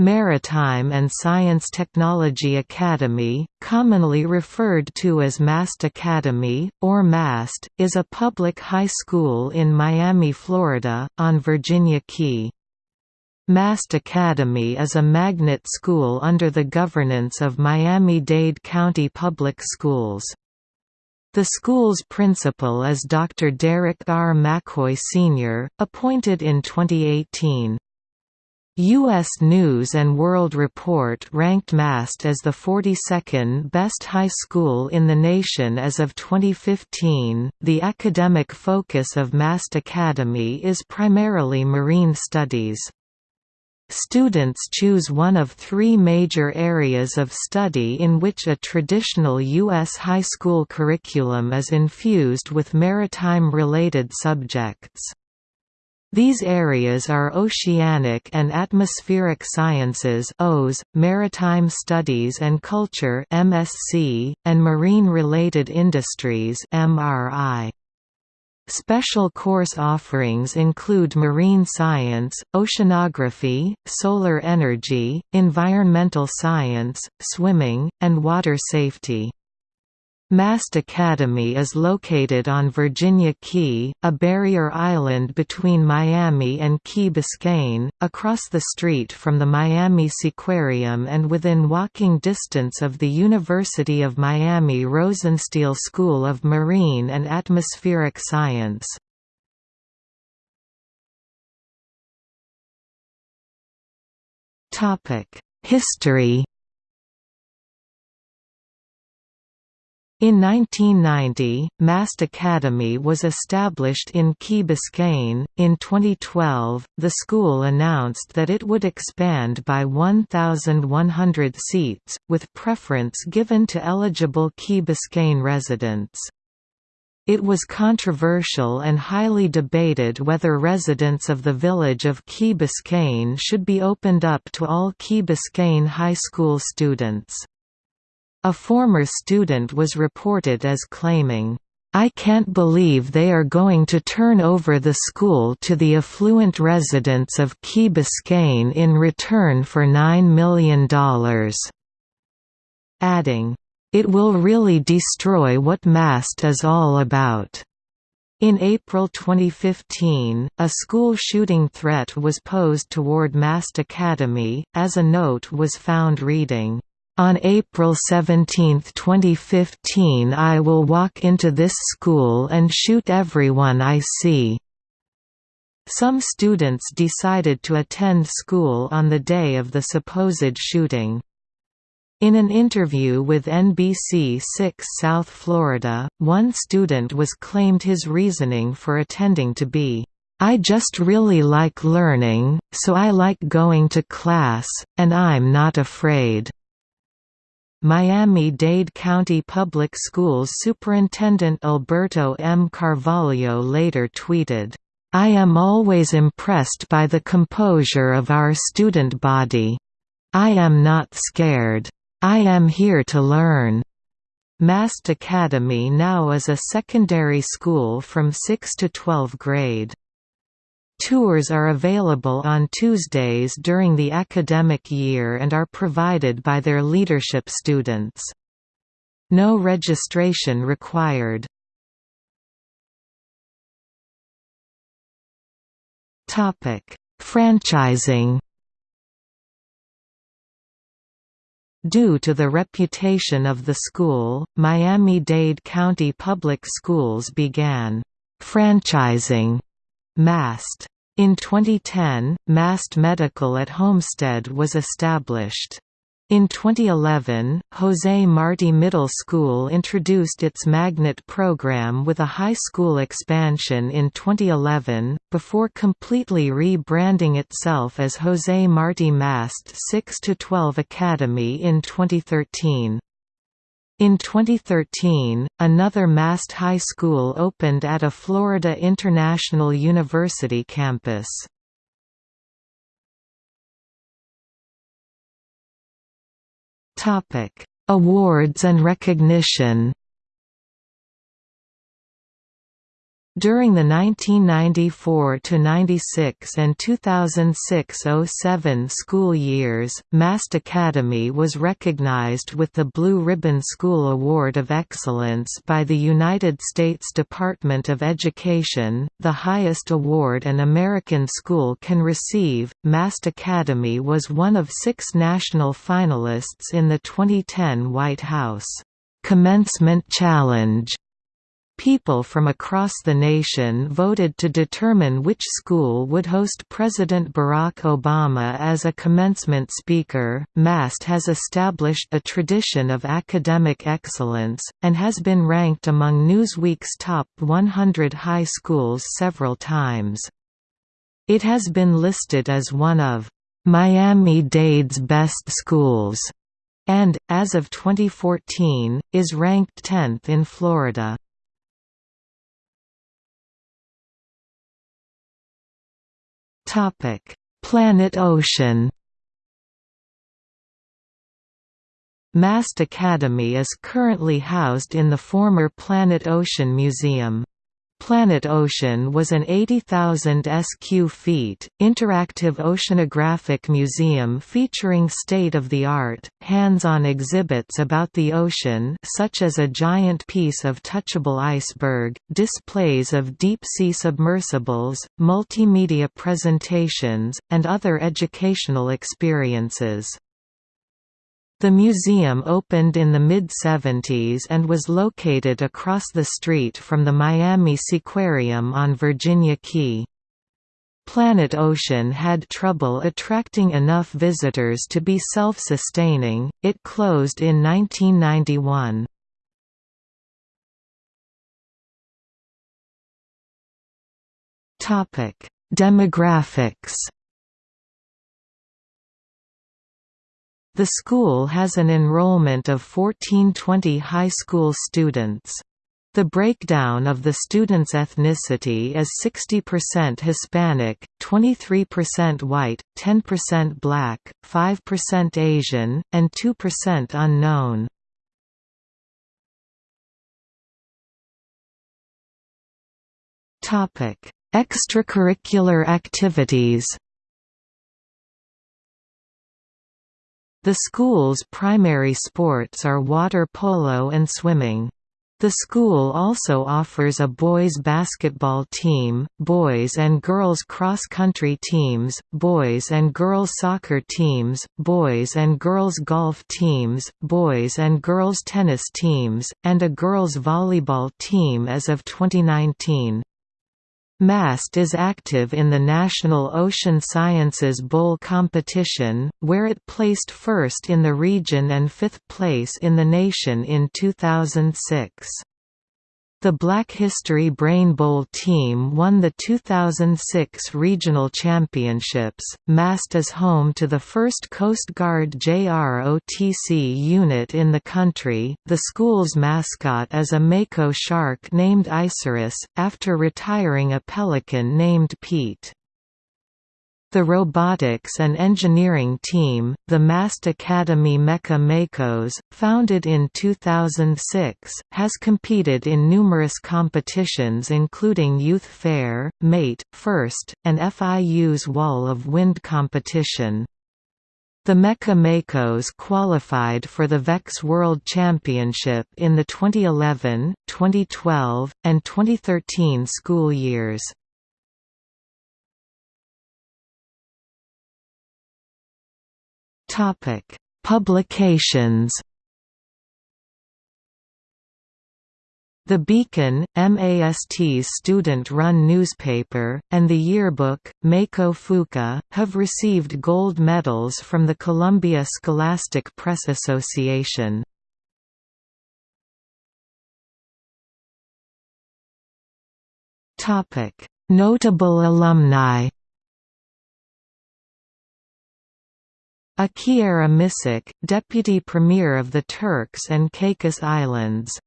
Maritime and Science Technology Academy, commonly referred to as MAST Academy, or MAST, is a public high school in Miami, Florida, on Virginia Key. MAST Academy is a magnet school under the governance of Miami-Dade County Public Schools. The school's principal is Dr. Derek R. McCoy Sr., appointed in 2018. U.S. News & World Report ranked MAST as the 42nd best high school in the nation as of 2015. The academic focus of MAST Academy is primarily marine studies. Students choose one of three major areas of study in which a traditional U.S. high school curriculum is infused with maritime-related subjects. These areas are Oceanic and Atmospheric Sciences (OAS), Maritime Studies and Culture (MSc), and Marine-Related Industries (MRI). Special course offerings include marine science, oceanography, solar energy, environmental science, swimming, and water safety. Mast Academy is located on Virginia Key, a barrier island between Miami and Key Biscayne, across the street from the Miami Seaquarium and within walking distance of the University of Miami Rosenstiel School of Marine and Atmospheric Science. History In 1990, MAST Academy was established in Key Biscayne. In 2012, the school announced that it would expand by 1,100 seats, with preference given to eligible Key Biscayne residents. It was controversial and highly debated whether residents of the village of Key Biscayne should be opened up to all Key Biscayne high school students. A former student was reported as claiming, I can't believe they are going to turn over the school to the affluent residents of Key Biscayne in return for $9 million. Adding, It will really destroy what MAST is all about. In April 2015, a school shooting threat was posed toward MAST Academy, as a note was found reading, on April 17, 2015 I will walk into this school and shoot everyone I see. Some students decided to attend school on the day of the supposed shooting. In an interview with NBC 6 South Florida, one student was claimed his reasoning for attending to be, I just really like learning, so I like going to class, and I'm not afraid. Miami-Dade County Public Schools Superintendent Alberto M. Carvalho later tweeted, I am always impressed by the composure of our student body. I am not scared. I am here to learn. Mast Academy now is a secondary school from 6 to 12 grade. Tours are available on Tuesdays during the academic year and are provided by their leadership students. No registration required. Franchising Due to the reputation of the school, Miami-Dade County Public Schools began franchising MAST. In 2010, MAST Medical at Homestead was established. In 2011, Jose Marti Middle School introduced its magnet program with a high school expansion in 2011, before completely rebranding itself as Jose Marti Mast 6-12 Academy in 2013. In 2013, another Mast High School opened at a Florida International University campus. Awards and recognition During the 1994–96 and 2006–07 school years, Mast Academy was recognized with the Blue Ribbon School Award of Excellence by the United States Department of Education, the highest award an American school can receive. Mast Academy was one of six national finalists in the 2010 White House Commencement Challenge People from across the nation voted to determine which school would host President Barack Obama as a commencement speaker. MAST has established a tradition of academic excellence, and has been ranked among Newsweek's top 100 high schools several times. It has been listed as one of Miami-Dade's best schools, and, as of 2014, is ranked 10th in Florida. Topic: Planet Ocean. Mast Academy is currently housed in the former Planet Ocean Museum. Planet Ocean was an 80,000 sq feet, interactive oceanographic museum featuring state-of-the-art, hands-on exhibits about the ocean such as a giant piece of touchable iceberg, displays of deep-sea submersibles, multimedia presentations, and other educational experiences. The museum opened in the mid-70s and was located across the street from the Miami Seaquarium on Virginia Key. Planet Ocean had trouble attracting enough visitors to be self-sustaining, it closed in 1991. Demographics The school has an enrollment of 1420 high school students. The breakdown of the students' ethnicity is 60% Hispanic, 23% white, 10% black, 5% Asian, and 2% unknown. Extracurricular activities The school's primary sports are water polo and swimming. The school also offers a boys basketball team, boys and girls cross-country teams, boys and girls soccer teams, boys and girls golf teams, boys and girls tennis teams, and a girls volleyball team as of 2019. MAST is active in the National Ocean Sciences Bowl competition, where it placed first in the region and fifth place in the nation in 2006. The Black History Brain Bowl team won the 2006 regional championships. MAST is home to the first Coast Guard JROTC unit in the country. The school's mascot is a mako shark named Isurus, after retiring a pelican named Pete. The robotics and engineering team, the Mast Academy Mecha Makos, founded in 2006, has competed in numerous competitions including Youth Fair, Mate, First, and FIU's Wall of Wind competition. The Mecha Makos qualified for the VEX World Championship in the 2011, 2012, and 2013 school years. Topic: Publications. The Beacon, MAST's student-run newspaper, and the yearbook, Mako Fuka, have received gold medals from the Columbia Scholastic Press Association. Notable alumni Akierra Missick, Deputy Premier of the Turks and Caicos Islands